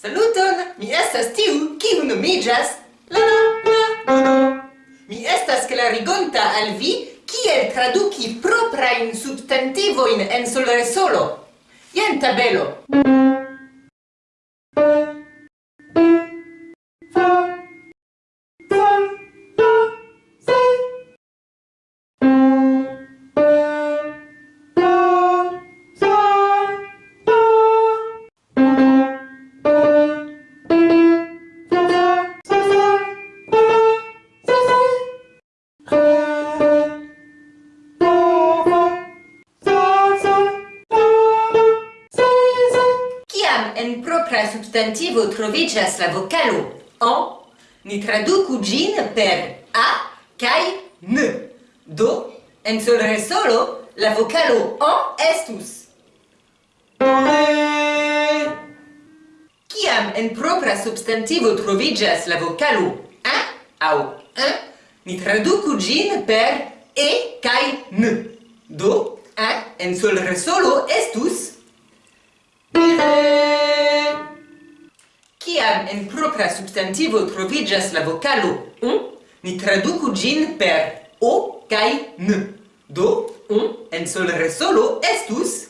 Saluton, mi estas tiu, kiu nomiĝas la la la. Mi estas klarigonta al vi kiel traduki proprajn substantivojn en solresolo. Jen tabelo. en propra substantivo trovigas la vocalo o, ni traducu gin per a cae n. Do, en sol re solo, la vocalo o estus. Ciam en propra substantivo trovigas la vocalo a au a, ni traducu gin per e cae n. Do, a en sol re solo estus a. ciam en propra substantivo trovigas la vocalo un, ni traducu gin per o kai n. Do, un en sol resolo estus